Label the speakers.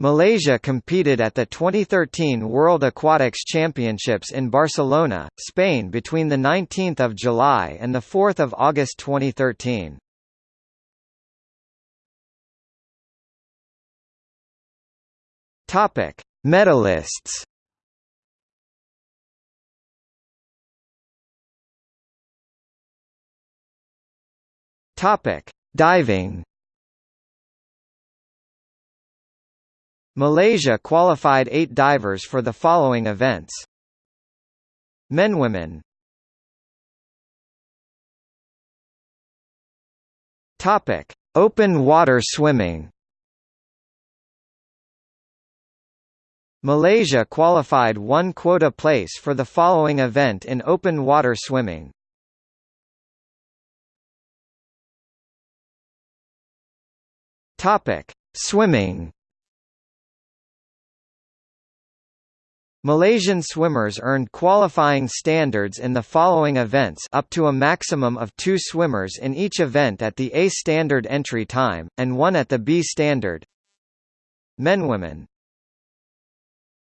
Speaker 1: Malaysia competed at the 2013 World Aquatics Championships in Barcelona, Spain between 19 July and 4 August 2013. Topic: Medalists. Topic: Diving. Malaysia qualified eight divers for the following events. Men Women Topic: Open water swimming. Malaysia qualified one quota place for the following event in open water swimming. Topic: Swimming. Malaysian swimmers earned qualifying standards in the following events up to a maximum of two swimmers in each event at the A standard entry time, and one at the B standard. Men Women